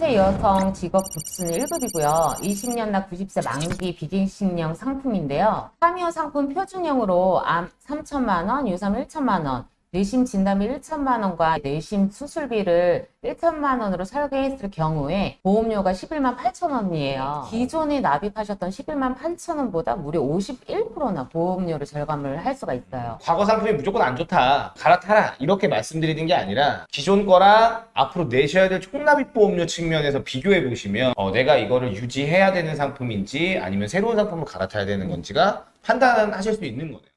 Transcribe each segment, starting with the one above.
30세 여성 직업 급수는 1급이고요. 20년 납 90세 만기 비갱신형 상품인데요. 3이오 상품 표준형으로 암 3천만 원, 유사암 1천만 원, 뇌심 진단비 1천만 원과 뇌심 수술비를 1천만 원으로 설계했을 경우에 보험료가 11만 8천 원이에요. 기존에 납입하셨던 11만 8천 원보다 무려 51%나 보험료를 절감을 할 수가 있어요. 과거 상품이 무조건 안 좋다 갈아타라 이렇게 말씀드리는 게 아니라 기존 거랑 앞으로 내셔야 될 총납입 보험료 측면에서 비교해 보시면 어, 내가 이거를 유지해야 되는 상품인지 아니면 새로운 상품을 갈아타야 되는 건지가 판단하실 수 있는 거네요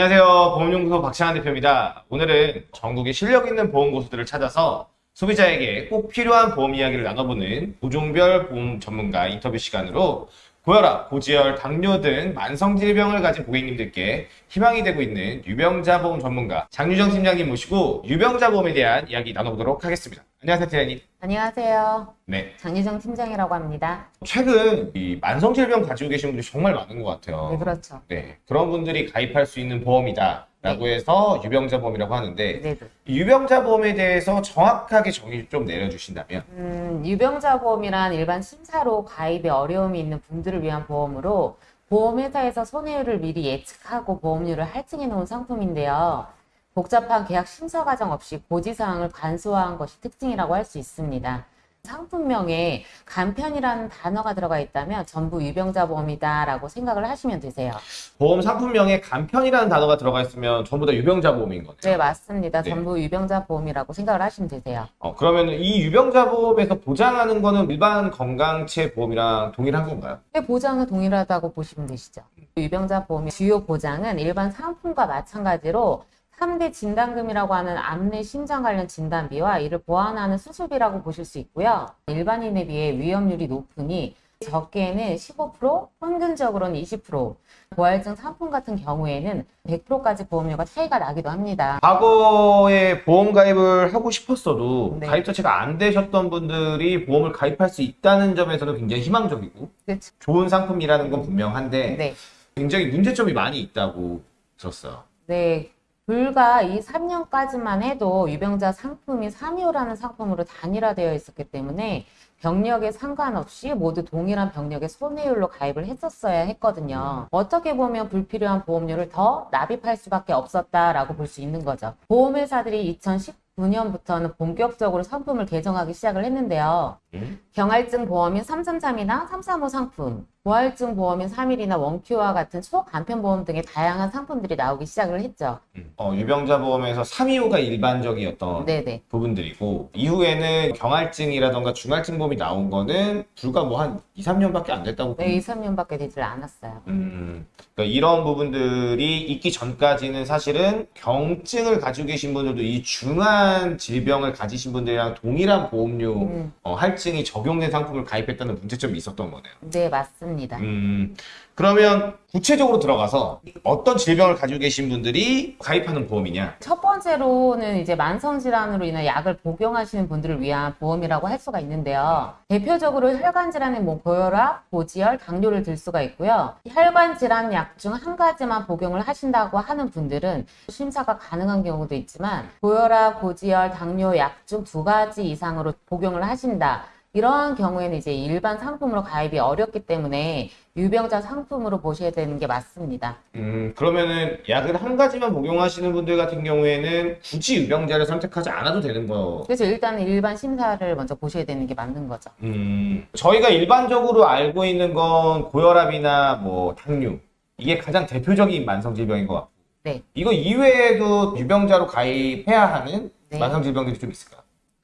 안녕하세요. 보험연구소 박찬환 대표입니다. 오늘은 전국의 실력 있는 보험고수들을 찾아서 소비자에게 꼭 필요한 보험 이야기를 나눠보는 보종별 보험 전문가 인터뷰 시간으로 고혈압, 고지혈, 당뇨 등 만성질병을 가진 고객님들께 희망이 되고 있는 유병자 보험 전문가 장유정 팀장님 모시고 유병자 보험에 대한 이야기 나눠보도록 하겠습니다. 안녕하세요, 팀장님. 안녕하세요. 네. 장유정 팀장이라고 합니다. 최근 이 만성질병 가지고 계신 분들이 정말 많은 것 같아요. 네, 그렇죠. 네, 그런 분들이 가입할 수 있는 보험이다. 라고 해서 유병자 보험이라고 하는데 네, 네. 이 유병자 보험에 대해서 정확하게 정의 좀 내려주신다면 음, 유병자 보험이란 일반 심사로 가입에 어려움이 있는 분들을 위한 보험으로 보험회사에서 손해율을 미리 예측하고 보험료를 할증해 놓은 상품인데요. 복잡한 계약 심사 과정 없이 고지사항을 간소화한 것이 특징이라고 할 수 있습니다. 상품명에 간편이라는 단어가 들어가 있다면 전부 유병자 보험이다라고 생각을 하시면 되세요. 보험 상품명에 간편이라는 단어가 들어가 있으면 전부 다 유병자 보험인 거네요. 네, 맞습니다. 네. 전부 유병자 보험이라고 생각을 하시면 되세요. 어, 그러면 이 유병자 보험에서 보장하는 거는 일반 건강체 보험이랑 동일한 건가요? 의 보장은 동일하다고 보시면 되시죠. 유병자 보험의 주요 보장은 일반 상품과 마찬가지로 3대 진단금이라고 하는 암내 심장 관련 진단비와 이를 보완하는 수술비라고 보실 수 있고요. 일반인에 비해 위험률이 높으니 적게는 15%, 평균적으로는 20%, 고할증 상품 같은 경우에는 100%까지 보험료가 차이가 나기도 합니다. 과거에 보험 가입을 하고 싶었어도 네. 가입 자체가 안 되셨던 분들이 보험을 가입할 수 있다는 점에서는 굉장히 희망적이고 그렇죠. 좋은 상품이라는 건 분명한데 네. 굉장히 문제점이 많이 있다고 들었어요. 네. 불과 이 3년까지만 해도 유병자 상품이 3위호라는 상품으로 단일화되어 있었기 때문에 병력에 상관없이 모두 동일한 병력의 손해율로 가입을 했었어야 했거든요. 어떻게 보면 불필요한 보험료를 더 납입할 수밖에 없었다라고 볼 수 있는 거죠. 보험회사들이 2019년부터는 본격적으로 상품을 개정하기 시작을 했는데요. 음? 경할증 보험인 333이나 335 상품, 고할증 보험인 3일이나 원큐와 같은 초간편 보험 등의 다양한 상품들이 나오기 시작을 했죠. 어, 유병자 보험에서 325가 일반적이었던 네네. 부분들이고 이후에는 경할증이라던가 중할증 보험이 나온 거는 불과 뭐 한 2, 3년밖에 안 됐다고 네, 2, 3년밖에 되질 않았어요. 음, 그러니까 이런 부분들이 있기 전까지는 사실은 경증을 가지고 계신 분들도 이 중한 질병을 가지신 분들이랑 동일한 보험료 음, 어, 할 증이 적용된 상품을 가입했다는 문제점이 있었던 거네요. 네, 맞습니다. 음, 그러면 구체적으로 들어가서 어떤 질병을 가지고 계신 분들이 가입하는 보험이냐? 첫 번째로는 이제 만성 질환으로 인한 약을 복용하시는 분들을 위한 보험이라고 할 수가 있는데요. 대표적으로 혈관 질환의 뭐 고혈압, 고지혈, 당뇨를 들 수가 있고요. 혈관 질환 약 중 한 가지만 복용을 하신다고 하는 분들은 심사가 가능한 경우도 있지만 고혈압, 고지혈, 당뇨 약 중 두 가지 이상으로 복용을 하신다. 이러한 경우에는 이제 일반 상품으로 가입이 어렵기 때문에 유병자 상품으로 보셔야 되는 게 맞습니다. 음, 그러면은 약을 한 가지만 복용하시는 분들 같은 경우에는 굳이 유병자를 선택하지 않아도 되는 거. 그래서 일단은 일반 심사를 먼저 보셔야 되는 게 맞는 거죠. 음, 저희가 일반적으로 알고 있는 건 고혈압이나 뭐 당뇨. 이게 가장 대표적인 만성 질병인 것 같고. 네. 이거 이외에도 유병자로 가입해야 하는 네. 만성 질병들이 좀 있을까요?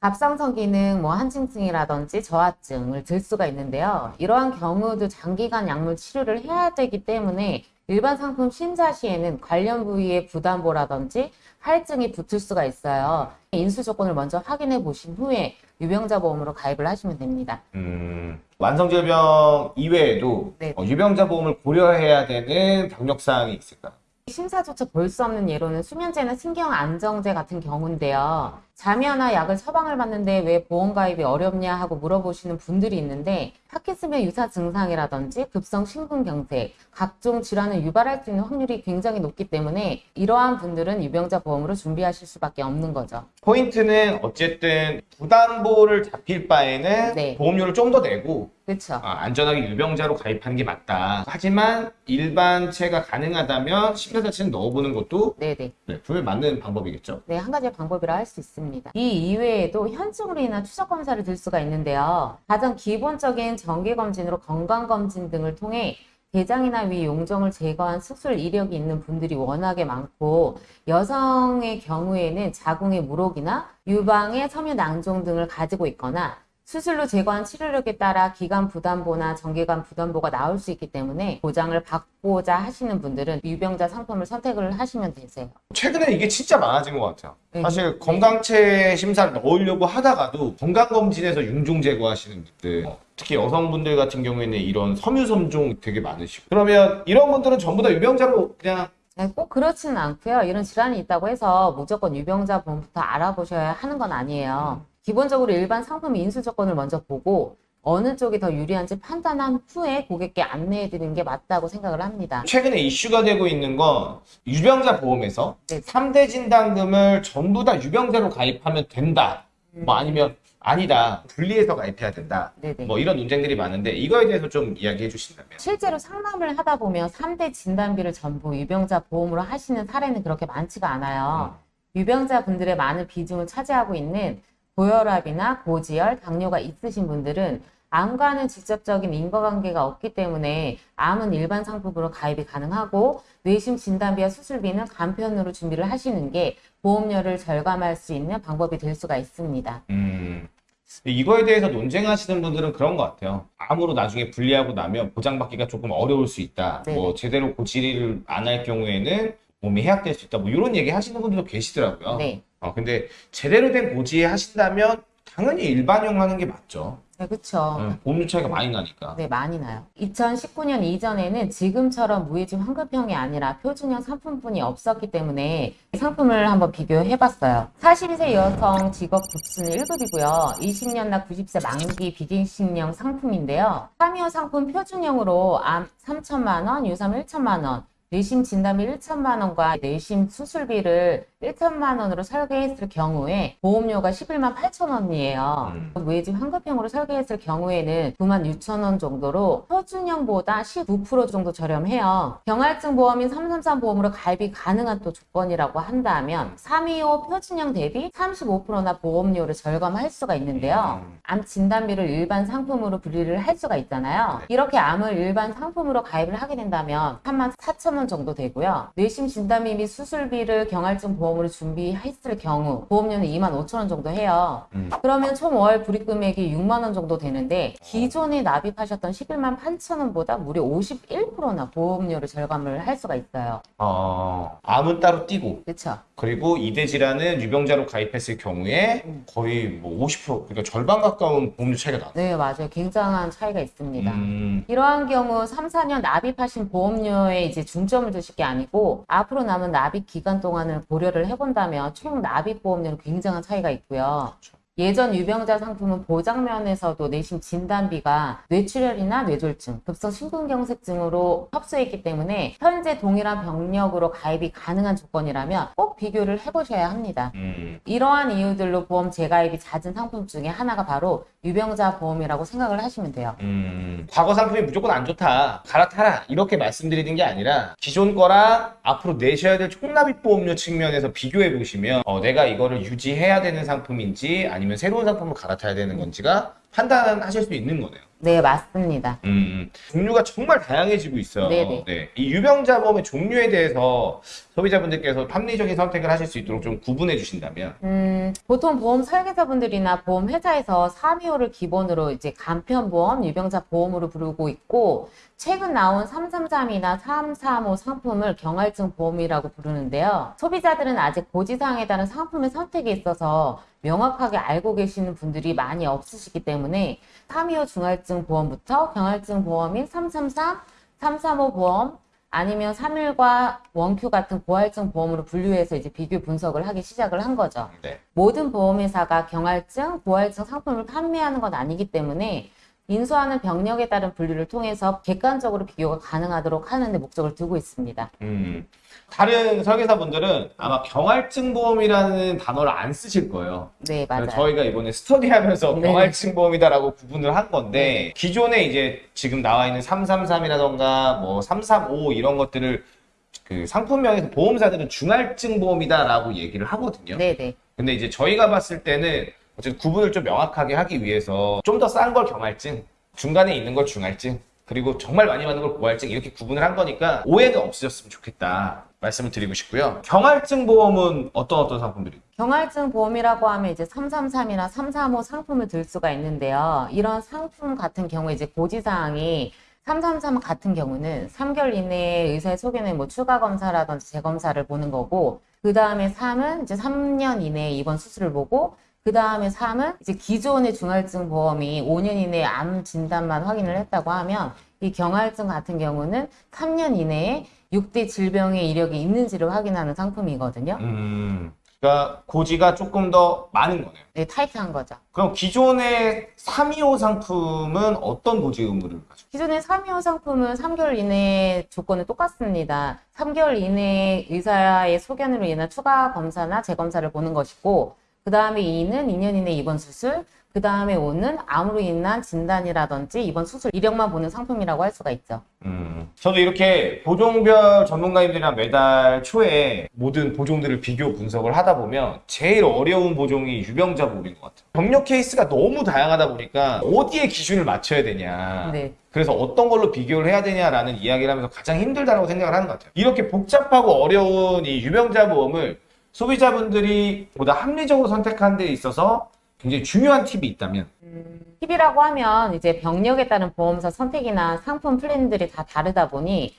갑상선 기능, 뭐 한증증이라든지 저하증을 들 수가 있는데요. 이러한 경우도 장기간 약물 치료를 해야 되기 때문에 일반 상품 심사 시에는 관련 부위의 부담보라든지 할증이 붙을 수가 있어요. 인수 조건을 먼저 확인해 보신 후에 유병자 보험으로 가입을 하시면 됩니다. 음, 만성질병 이외에도 네. 어, 유병자 보험을 고려해야 되는 병력사항이 있을까요? 심사조차 볼 수 없는 예로는 수면제나 신경안정제 같은 경우인데요. 잠이나 약을 처방을 받는데 왜 보험 가입이 어렵냐 하고 물어보시는 분들이 있는데 파킨슨병 유사 증상이라든지 급성 심근경색, 각종 질환을 유발할 수 있는 확률이 굉장히 높기 때문에 이러한 분들은 유병자 보험으로 준비하실 수밖에 없는 거죠. 포인트는 어쨌든 부담보를 잡힐 바에는 네. 보험료를 좀 더 내고 그렇죠. 아, 안전하게 유병자로 가입하는 게 맞다. 하지만 일반체가 가능하다면 심사자치는 넣어보는 것도 네네. 네, 분명히 맞는 방법이겠죠. 네, 한 가지 방법이라 할 수 있습니다. 이 이외에도 현증으로 인한 추적 검사를 들 수가 있는데요. 가장 기본적인 정기 검진으로 건강 검진 등을 통해 대장이나 위 용종을 제거한 수술 이력이 있는 분들이 워낙에 많고 여성의 경우에는 자궁의 물혹이나 유방의 섬유 낭종 등을 가지고 있거나 수술로 제거한 치료력에 따라 기간 부담보나 정기간 부담보가 나올 수 있기 때문에 보장을 받고자 하시는 분들은 유병자 상품을 선택을 하시면 되세요. 최근에 이게 진짜 많아진 것 같아요. 네. 사실 건강체 심사를 넣으려고 하다가도 건강검진에서 융종 제거하시는 분들 어, 특히 여성분들 같은 경우에는 이런 섬유섬종 되게 많으시고 그러면 이런 분들은 전부 다 유병자로 그냥 네, 꼭 그렇지는 않고요. 이런 질환이 있다고 해서 무조건 유병자 보험부터 알아보셔야 하는 건 아니에요. 기본적으로 일반 상품 인수 조건을 먼저 보고 어느 쪽이 더 유리한지 판단한 후에 고객께 안내해 드리는 게 맞다고 생각을 합니다. 최근에 이슈가 되고 있는 건 유병자 보험에서 네. 3대 진단금을 전부 다 유병자로 가입하면 된다. 뭐 아니면 아니다. 분리해서 가입해야 된다. 네네. 뭐 이런 논쟁들이 많은데 이거에 대해서 좀 이야기해 주신다면. 실제로 상담을 하다 보면 3대 진단비를 전부 유병자 보험으로 하시는 사례는 그렇게 많지가 않아요. 유병자 분들의 많은 비중을 차지하고 있는 고혈압이나 고지혈, 당뇨가 있으신 분들은 암과는 직접적인 인과관계가 없기 때문에 암은 일반 상품으로 가입이 가능하고 뇌심 진단비와 수술비는 간편으로 준비를 하시는 게 보험료를 절감할 수 있는 방법이 될 수가 있습니다. 음. 이거에 대해서 논쟁하시는 분들은 그런 것 같아요. 암으로 나중에 분리하고 나면 보장받기가 조금 어려울 수 있다. 네. 뭐 제대로 고치를 안 할 경우에는 몸이 해약될 수 있다. 뭐 이런 얘기 하시는 분들도 계시더라고요. 네. 어, 근데 제대로 된 고지 하신다면 당연히 일반용 하는 게 맞죠. 네. 어, 보험료 차이가 많이 나니까. 네, 많이 나요. 2019년 이전에는 지금처럼 무해지 환급형이 아니라 표준형 상품뿐이 없었기 때문에 상품을 한번 비교해 봤어요. 42세 여성 직업 급수는 1급이고요. 20년 나 90세 만기 비갱신형 상품인데요. 325 상품 표준형으로 암 3천만 원, 유삼 1천만 원, 뇌심 진단비 1천만 원과 뇌심 수술비를 1천만 원으로 설계했을 경우에 보험료가 11만 8천 원이에요. 음. 무해지 환급형으로 설계했을 경우에는 9만 6천 원 정도로 표준형보다 19% 정도 저렴해요. 경할증 보험인 333 보험으로 가입이 가능한 또 조건이라고 한다면 325 표준형 대비 35%나 보험료를 절감할 수가 있는데요. 음. 암 진단비를 일반 상품으로 분리를 할 수가 있잖아요. 이렇게 암을 일반 상품으로 가입을 하게 된다면 3만 4천 원 정도 되고요. 뇌심 진단비 및 수술비를 경할증 보험으로 준비했을 경우 보험료는 2만 5천 원 정도 해요. 음. 그러면 총 월 불입 금액이 6만 원 정도 되는데 기존에 납입하셨던 11만 8천 원보다 무려 51%나 보험료를 절감을 할 수가 있어요. 어, 암은 따로 띄고 그렇죠? 그리고 이대 질환은 유병자로 가입했을 경우에 음. 거의 뭐 50% 그러니까 절반 가까운 보험료 차이가 나. 네, 맞아요. 굉장한 차이가 있습니다. 음, 이러한 경우 3, 4년 납입하신 보험료에 이제 중 점을 두실 게 아니고 앞으로 남은 납입 기간 동안을 고려를 해본다면 총 납입 보험료는 굉장한 차이가 있고요. 예전 유병자 상품은 보장면에서도 내심 진단비가 뇌출혈이나 뇌졸중, 급성 심근경색증으로 협소했기 때문에 현재 동일한 병력으로 가입이 가능한 조건이라면 꼭 비교를 해보셔야 합니다. 음. 이러한 이유들로 보험 재가입이 잦은 상품 중에 하나가 바로 유병자 보험이라고 생각을 하시면 돼요. 음, 과거 상품이 무조건 안 좋다. 갈아타라. 이렇게 말씀드리는 게 아니라 기존 거랑 앞으로 내셔야 될 총납입 보험료 측면에서 비교해 보시면 어, 내가 이거를 유지해야 되는 상품인지 아니면 새로운 상품을 갈아타야 되는 건지가 판단하실 수 있는 거네요. 네, 맞습니다. 음, 음. 종류가 정말 다양해지고 있어요. 네네. 네. 이 유병자 보험의 종류에 대해서 소비자분들께서 합리적인 선택을 하실 수 있도록 좀 구분해 주신다면. 음, 보통 보험 설계사분들이나 보험 회사에서 325를 기본으로 이제 간편보험, 유병자 보험으로 부르고 있고, 최근 나온 333이나 335 상품을 경할증 보험이라고 부르는데요. 소비자들은 아직 고지사항에 따른 상품의 선택에 있어서 명확하게 알고 계시는 분들이 많이 없으시기 때문에 325 중할증 보험부터 경할증 보험인 333, 335 보험, 아니면 3일과 원큐 같은 고할증 보험으로 분류해서 이제 비교 분석을 하기 시작을 한 거죠. 네. 모든 보험회사가 경할증, 고할증 상품을 판매하는 건 아니기 때문에 인수하는 병력에 따른 분류를 통해서 객관적으로 비교가 가능하도록 하는데 목적을 두고 있습니다. 음. 다른 설계사분들은 아마 경할증 보험이라는 단어를 안 쓰실 거예요. 네, 맞아요. 저희가 이번에 스터디하면서 네. 경할증 보험이다라고 구분을 한 건데 기존에 이제 지금 나와 있는 333이라던가 뭐 335 이런 것들을 그 상품명에서 보험사들은 중할증 보험이다라고 얘기를 하거든요. 네, 네. 근데 이제 저희가 봤을 때는 어쨌든 구분을 좀 명확하게 하기 위해서 좀 더 싼 걸 경할증, 중간에 있는 걸 중할증, 그리고 정말 많이 받는 걸 고할증 이렇게 구분을 한 거니까 오해가 없으셨으면 좋겠다 말씀을 드리고 싶고요. 경할증 보험은 어떤 어떤 상품들이? 경할증 보험이라고 하면 이제 333이나 335 상품을 들 수가 있는데요. 이런 상품 같은 경우에 이제 고지사항이 333 같은 경우는 3개월 이내에 의사의 소견에 뭐 추가 검사라든지 재검사를 보는 거고, 그 다음에 3은 이제 3년 이내에 입원 수술을 보고, 그 다음에 3은 이제 기존의 중할증 보험이 5년 이내에 암 진단만 확인을 했다고 하면 이 경할증 같은 경우는 3년 이내에 6대 질병의 이력이 있는지를 확인하는 상품이거든요. 음, 그러니까 고지가 조금 더 많은 거네요. 네, 타이트한 거죠. 그럼 기존의 325 상품은 어떤 고지 의무를 가지고? 기존의 325 상품은 3개월 이내 조건은 똑같습니다. 3개월 이내에 의사의 소견으로 인한 추가 검사나 재검사를 보는 것이고, 그 다음에 2는 2년 이내 입원 수술, 그 다음에 5는 암으로 인한 진단이라든지 입원 수술 이력만 보는 상품이라고 할 수가 있죠. 음, 저도 이렇게 보종별 전문가님들이랑 매달 초에 모든 보종들을 비교 분석을 하다 보면 제일 어려운 보종이 유병자 보험인 것 같아요. 병력 케이스가 너무 다양하다 보니까 어디에 기준을 맞춰야 되냐. 네. 그래서 어떤 걸로 비교를 해야 되냐라는 이야기를 하면서 가장 힘들다고 생각을 하는 것 같아요. 이렇게 복잡하고 어려운 이 유병자 보험을 소비자분들이 보다 합리적으로 선택하는 데 있어서 굉장히 중요한 팁이 있다면 팁이라고 하면 이제 병력에 따른 보험사 선택이나 상품 플랜들이 다 다르다 보니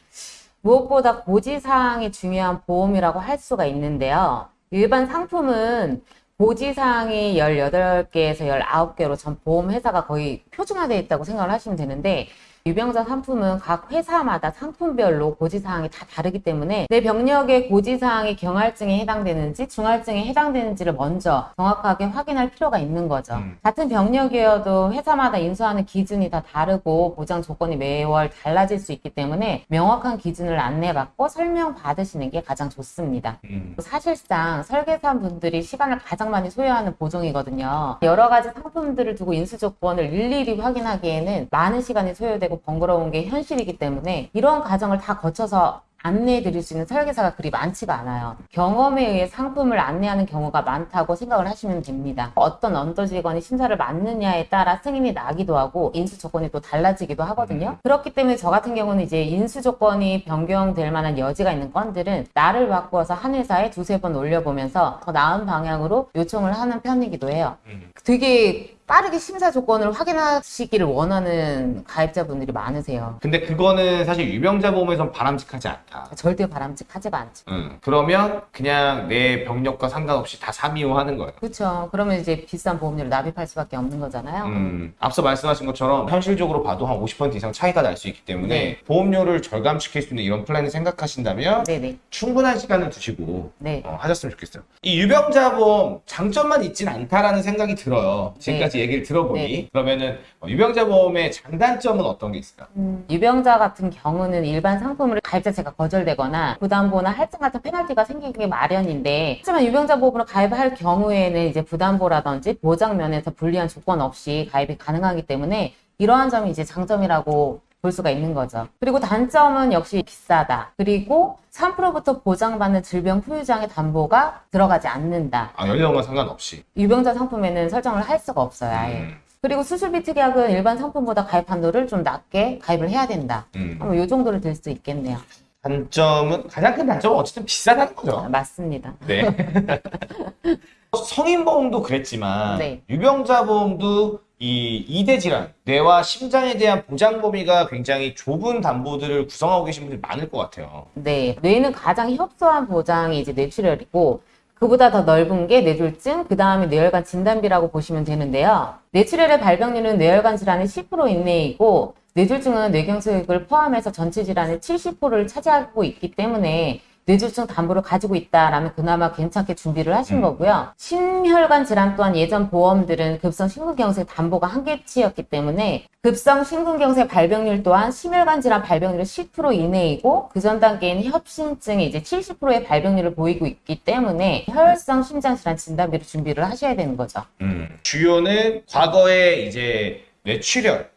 무엇보다 고지사항이 중요한 보험이라고 할 수가 있는데요. 일반 상품은 고지사항이 18개에서 19개로 전 보험회사가 거의 표준화되어 있다고 생각을 하시면 되는데 유병자 상품은 각 회사마다 상품별로 고지사항이 다 다르기 때문에 내 병력의 고지사항이 경할증에 해당되는지 중할증에 해당되는지를 먼저 정확하게 확인할 필요가 있는 거죠. 음. 같은 병력이어도 회사마다 인수하는 기준이 다 다르고 보장 조건이 매월 달라질 수 있기 때문에 명확한 기준을 안내받고 설명받으시는 게 가장 좋습니다. 음, 사실상 설계사 분들이 시간을 가장 많이 소요하는 보종이거든요. 여러 가지 상품들을 두고 인수 조건을 일일이 확인하기에는 많은 시간이 소요되고 번거로운 게 현실이기 때문에 이러한 과정을 다 거쳐서 안내해 드릴 수 있는 설계사가 그리 많지가 않아요. 경험에 의해 상품을 안내하는 경우가 많다고 생각을 하시면 됩니다. 어떤 언더 직원이 심사를 맞느냐에 따라 승인이 나기도 하고 인수 조건이 또 달라지기도 하거든요. 그렇기 때문에 저 같은 경우는 이제 인수 조건이 변경될 만한 여지가 있는 건들은 나를 바꾸어서 한 회사에 두세 번 올려보면서 더 나은 방향으로 요청을 하는 편이기도 해요. 음. 되게 빠르게 심사 조건을 확인하시기를 원하는 가입자분들이 많으세요. 근데 그거는 사실 유병자 보험에선 바람직하지 않다. 절대 바람직하지가 않죠. 음, 그러면 그냥 내 병력과 상관없이 다 325 하는 거예요. 그렇죠. 그러면 이제 비싼 보험료를 납입할 수밖에 없는 거잖아요. 음, 앞서 말씀하신 것처럼 현실적으로 봐도 한 50% 이상 차이가 날 수 있기 때문에 네. 보험료를 절감시킬 수 있는 이런 플랜을 생각하신다면 네네. 충분한 시간을 두시고 네. 어, 하셨으면 좋겠어요. 이 유병자 보험 장점만 있진 않다라는 생각이 들어요. 지금까지 얘기를 들어보니 네. 그러면은 어, 유병자 보험의 장단점은 어떤 게 있을까? 음, 유병자 같은 경우는 일반 상품을 가입 자체가 거절되거나 부담보나 할증 같은 페널티가 생기기 마련인데 하지만 유병자 보험으로 가입할 경우에는 이제 부담보라든지 보장 면에서 불리한 조건 없이 가입이 가능하기 때문에 이러한 점이 이제 장점이라고 볼 수가 있는 거죠. 그리고 단점은 역시 비싸다. 그리고 3%부터 보장받는 질병 후유장의 담보가 들어가지 않는다. 아, 연령과 상관없이. 유병자 상품에는 설정을 할 수가 없어요, 아예. 음, 그리고 수술비 특약은 일반 상품보다 가입 한도를 좀 낮게 가입을 해야 된다. 음. 아마 요 정도를 들 수 있겠네요. 단점은 가장 큰 단점은 어쨌든 비싸다는 아, 거죠. 맞습니다. 네. 성인 보험도 그랬지만 네. 유병자 보험도 이 이대 질환, 뇌와 심장에 대한 보장 범위가 굉장히 좁은 담보들을 구성하고 계신 분들이 많을 것 같아요. 네, 뇌는 가장 협소한 보장이 이제 뇌출혈이고 그보다 더 넓은 게 뇌졸중, 그 다음에 뇌혈관 진단비라고 보시면 되는데요. 뇌출혈의 발병률은 뇌혈관 질환의 10% 이내이고 뇌졸중은 뇌경색을 포함해서 전체 질환의 70%를 차지하고 있기 때문에 뇌졸중 담보를 가지고 있다라면 그나마 괜찮게 준비를 하신 음. 거고요. 심혈관 질환 또한 예전 보험들은 급성 심근경색 담보가 한계치였기 때문에 급성 심근경색 발병률 또한 심혈관 질환 발병률의 10% 이내이고 그 전 단계인 협심증이 이제 70%의 발병률을 보이고 있기 때문에 혈성 심장 질환 진단비를 준비를 하셔야 되는 거죠. 음. 주요는 과거에 이제 뇌출혈.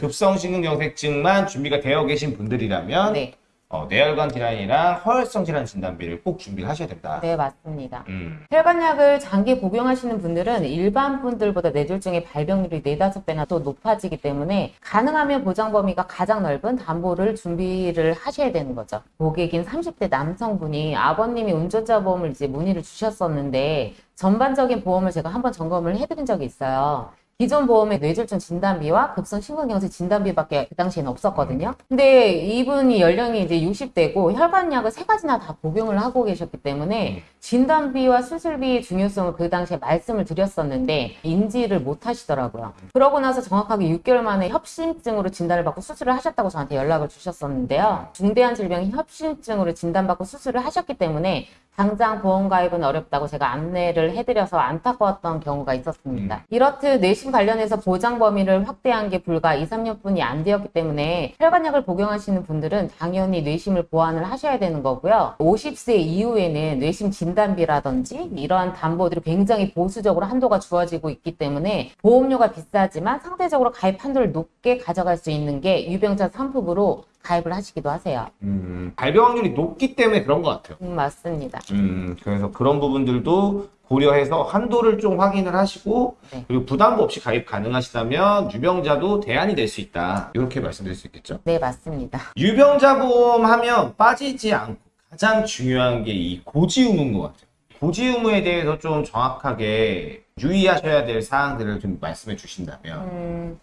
급성 심근경색증만 준비가 되어 계신 분들이라면 네. 어, 뇌혈관 질환이랑 허혈성 질환 진단비를 꼭 준비를 하셔야 된다. 네, 맞습니다. 음. 혈관약을 장기 복용하시는 분들은 일반 분들보다 뇌졸중의 발병률이 4, 5배나 또 높아지기 때문에 가능하면 보장 범위가 가장 넓은 담보를 준비를 하셔야 되는 거죠. 고객인 30대 남성분이 아버님이 운전자 보험을 이제 문의를 주셨었는데 전반적인 보험을 제가 한번 점검을 해드린 적이 있어요. 기존 보험의 뇌졸중 진단비와 급성 심근경색 진단비밖에 그 당시에는 없었거든요. 근데 이분이 연령이 이제 60대고 혈관약을 세 가지나 다 복용을 하고 계셨기 때문에 진단비와 수술비의 중요성을 그 당시에 말씀을 드렸었는데 인지를 못 하시더라고요. 그러고 나서 정확하게 6개월 만에 협심증으로 진단을 받고 수술을 하셨다고 저한테 연락을 주셨었는데요. 중대한 질병인 협심증으로 진단받고 수술을 하셨기 때문에 당장 보험 가입은 어렵다고 제가 안내를 해드려서 안타까웠던 경우가 있었습니다. 이렇듯 뇌심 관련해서 보장 범위를 확대한 게 불과 2, 3년뿐이 안 되었기 때문에 혈관약을 복용하시는 분들은 당연히 뇌심을 보완을 하셔야 되는 거고요. 50세 이후에는 뇌심 진단비라든지 이러한 담보들이 굉장히 보수적으로 한도가 주어지고 있기 때문에 보험료가 비싸지만 상대적으로 가입 한도를 높게 가져갈 수 있는 게 유병자 3품으로 가입을 하시기도 하세요. 음, 발병 확률이 높기 때문에 그런 것 같아요. 음, 맞습니다. 음, 그래서 그런 부분들도 고려해서 한도를 좀 확인을 하시고 네. 그리고 부담부 없이 가입 가능하시다면 유병자도 대안이 될 수 있다. 이렇게 말씀드릴 수 있겠죠. 네, 맞습니다. 유병자 보험 하면 빠지지 않고 가장 중요한 게 이 고지 의무인 것 같아요. 고지 의무에 대해서 좀 정확하게 유의하셔야 될 사항들을 좀 말씀해 주신다면 음,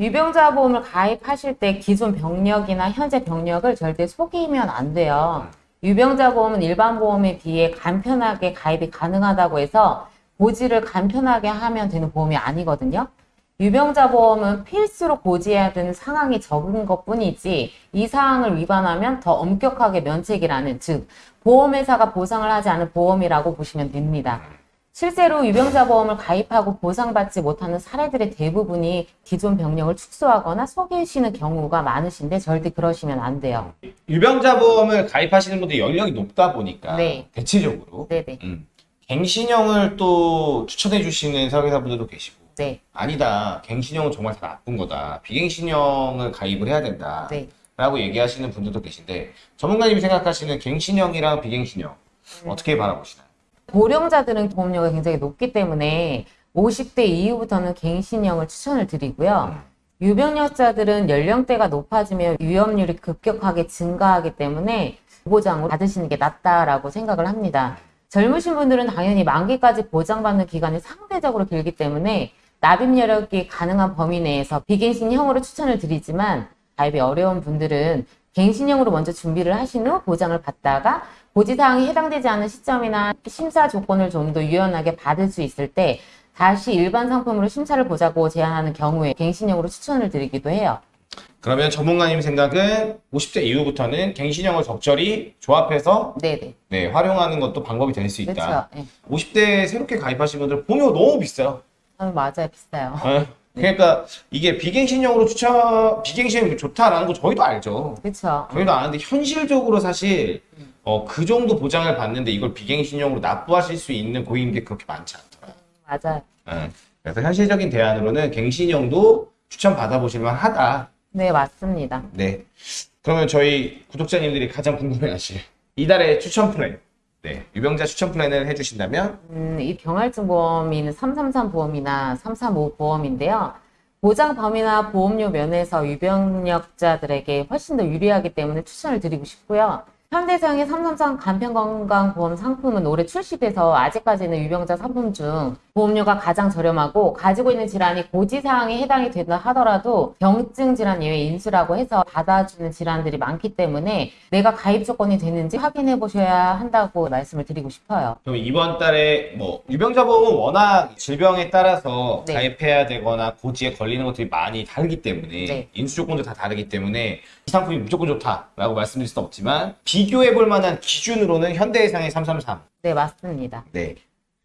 유병자 보험을 가입하실 때 기존 병력이나 현재 병력을 절대 속이면 안 돼요. 유병자 보험은 일반 보험에 비해 간편하게 가입이 가능하다고 해서 고지를 간편하게 하면 되는 보험이 아니거든요. 유병자 보험은 필수로 고지해야 되는 상황이 적은 것 뿐이지 이 사항을 위반하면 더 엄격하게 면책이라는 즉 보험회사가 보상을 하지 않은 보험이라고 보시면 됩니다. 실제로 유병자 보험을 가입하고 보상받지 못하는 사례들의 대부분이 기존 병력을 축소하거나 속이시는 경우가 많으신데 절대 그러시면 안 돼요. 유병자 보험을 가입하시는 분들 연령이 높다 보니까 네. 대체적으로 네네. 음, 갱신형을 또 추천해 주시는 설계사분들도 계시고 네. 아니다 갱신형은 정말 다 나쁜 거다 비갱신형을 가입을 해야 된다 네. 라고 얘기하시는 분들도 계신데 전문가님이 생각하시는 갱신형이랑 비갱신형 음. 어떻게 바라보시나요? 고령자들은 보험료가 굉장히 높기 때문에 50대 이후부터는 갱신형을 추천을 드리고요. 유병력자들은 연령대가 높아지면 위험률이 급격하게 증가하기 때문에 보장을 받으시는 게 낫다라고 생각을 합니다. 젊으신 분들은 당연히 만기까지 보장받는 기간이 상대적으로 길기 때문에 납입 여력이 가능한 범위 내에서 비갱신형으로 추천을 드리지만 가입이 어려운 분들은 갱신형으로 먼저 준비를 하신 후 보장을 받다가 고지사항이 해당되지 않은 시점이나 심사 조건을 좀 더 유연하게 받을 수 있을 때 다시 일반 상품으로 심사를 보자고 제안하는 경우에 갱신형으로 추천을 드리기도 해요. 그러면 전문가님 생각은 50대 이후부터는 갱신형을 적절히 조합해서 네네. 네, 활용하는 것도 방법이 될 수 있다. 그렇죠. 네. 50대 새롭게 가입하신 분들 보험료가 너무 비싸요. 아, 맞아요. 비싸요. 네. 그러니까 이게 비갱신형으로 추천, 비갱신형이 좋다라는 거 저희도 알죠. 그렇죠. 저희도 아는데 현실적으로 사실 어, 그 정도 보장을 받는데 이걸 비갱신형으로 납부하실 수 있는 고객님들이 그렇게 많지 않더라고요. 맞아요. 네. 그래서 현실적인 대안으로는 갱신형도 추천 받아보실 만 하다. 네, 맞습니다. 네. 그러면 저희 구독자님들이 가장 궁금해하실 이달의 추천 플랜. 네. 유병자 추천 플랜을 해주신다면 음, 이 경할증 보험인 333 보험이나 335 보험인데요. 보장 범위나 보험료 면에서 유병력자들에게 훨씬 더 유리하기 때문에 추천을 드리고 싶고요. 현대해상의 333 간편건강보험 상품은 올해 출시돼서 아직까지는 유병자 상품 중 보험료가 가장 저렴하고 가지고 있는 질환이 고지사항에 해당이 된다 하더라도 경증 질환 예외 인수라고 해서 받아주는 질환들이 많기 때문에 내가 가입 조건이 되는지 확인해 보셔야 한다고 말씀을 드리고 싶어요. 그럼 이번 달에 뭐 유병자 보험은 워낙 질병에 따라서 네. 가입해야 되거나 고지에 걸리는 것들이 많이 다르기 때문에 네. 인수 조건도 다 다르기 때문에 이 상품이 무조건 좋다라고 말씀드릴 수는 없지만 비 교해 볼 만한 기준으로는 현대해상의 333. 네, 맞습니다. 네.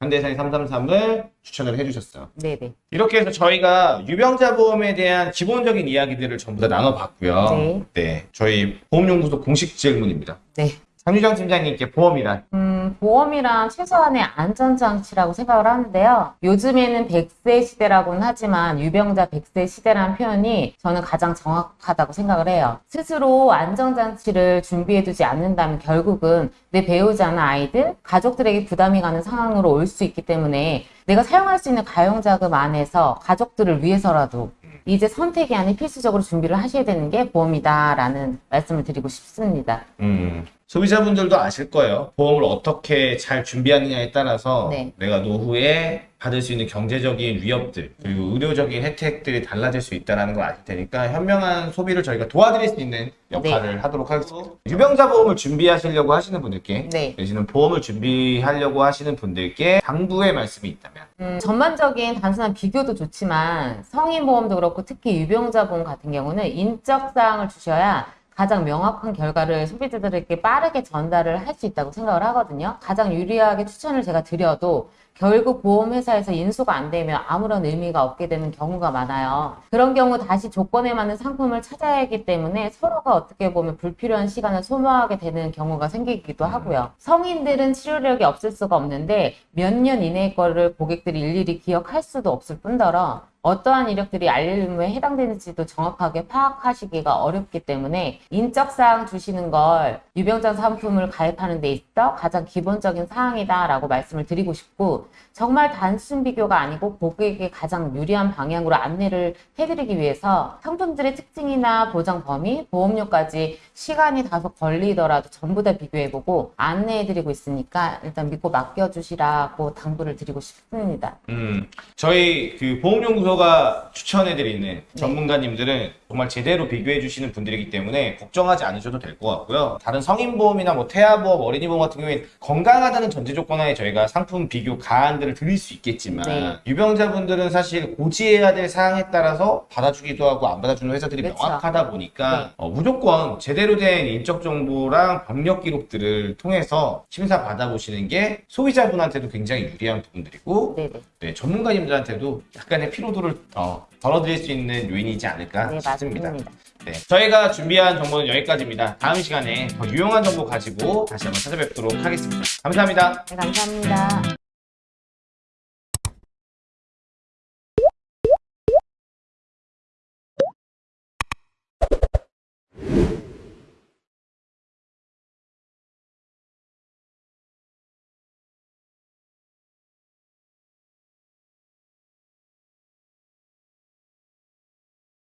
현대해상의 333을 추천을 해주셨어요. 네네. 이렇게 해서 저희가 유병자 보험에 대한 기본적인 이야기들을 전부 다 나눠봤고요. 네. 네. 저희 보험연구소 공식 질문입니다. 네. 장유정 팀장님께 보험이란 음, 보험이란 최소한의 안전장치라고 생각을 하는데요. 요즘에는 100세 시대라고는 하지만 유병자 100세 시대라는 표현이 저는 가장 정확하다고 생각을 해요. 스스로 안전장치를 준비해두지 않는다면 결국은 내 배우자나 아이들, 가족들에게 부담이 가는 상황으로 올 수 있기 때문에 내가 사용할 수 있는 가용자금 안에서 가족들을 위해서라도 이제 선택이 아닌 필수적으로 준비를 하셔야 되는 게 보험이다라는 말씀을 드리고 싶습니다. 음, 소비자분들도 아실 거예요. 보험을 어떻게 잘 준비하느냐에 따라서 네. 내가 노후에 받을 수 있는 경제적인 위협들 그리고 의료적인 혜택들이 달라질 수 있다는 걸 아실 테니까 현명한 소비를 저희가 도와드릴 수 있는 역할을 하도록 하겠습니다. 유병자 보험을 준비하시려고 하시는 분들께 네. 내지는 보험을 준비하려고 하시는 분들께 당부의 말씀이 있다면 음, 전반적인 단순한 비교도 좋지만 성인 보험도 그렇고 특히 유병자 보험 같은 경우는 인적 사항을 주셔야 가장 명확한 결과를 소비자들에게 빠르게 전달을 할 수 있다고 생각을 하거든요. 가장 유리하게 추천을 제가 드려도 결국 보험회사에서 인수가 안 되면 아무런 의미가 없게 되는 경우가 많아요. 그런 경우 다시 조건에 맞는 상품을 찾아야 하기 때문에 서로가 어떻게 보면 불필요한 시간을 소모하게 되는 경우가 생기기도 하고요. 성인들은 치료력이 없을 수가 없는데 몇 년 이내의 거를 고객들이 일일이 기억할 수도 없을 뿐더러 어떠한 이력들이 알림에 해당되는지도 정확하게 파악하시기가 어렵기 때문에 인적사항 주시는 걸 유병자 상품을 가입하는 데 있어 가장 기본적인 사항이다 라고 말씀을 드리고 싶고 정말 단순 비교가 아니고 고객에게 가장 유리한 방향으로 안내를 해드리기 위해서 상품들의 특징이나 보장 범위, 보험료까지 시간이 다소 걸리더라도 전부 다 비교해보고 안내해드리고 있으니까 일단 믿고 맡겨주시라고 당부를 드리고 싶습니다. 음, 저희 그 보험연구소 가 추천해드리는 전문가님들은 정말 제대로 비교해주시는 분들이기 때문에 걱정하지 않으셔도 될 것 같고요. 다른 성인보험이나 뭐 태아보험, 어린이보험 같은 경우에는 건강하다는 전제 조건하에 저희가 상품 비교 가안들을 드릴 수 있겠지만 네. 유병자분들은 사실 고지해야 될 사항에 따라서 받아주기도 하고 안 받아주는 회사들이 그렇죠. 명확하다 보니까 네. 어, 무조건 제대로 된 인적 정보랑 법력 기록들을 통해서 심사 받아보시는 게 소비자분한테도 굉장히 유리한 부분들이고 네네. 네, 전문가님들한테도 약간의 피로도를 어, 덜어드릴 수 있는 요인이지 않을까 네, 싶습니다. 맞습니다. 네, 저희가 준비한 정보는 여기까지입니다. 다음 시간에 더 유용한 정보 가지고 다시 한번 찾아뵙도록 하겠습니다. 감사합니다. 네, 감사합니다.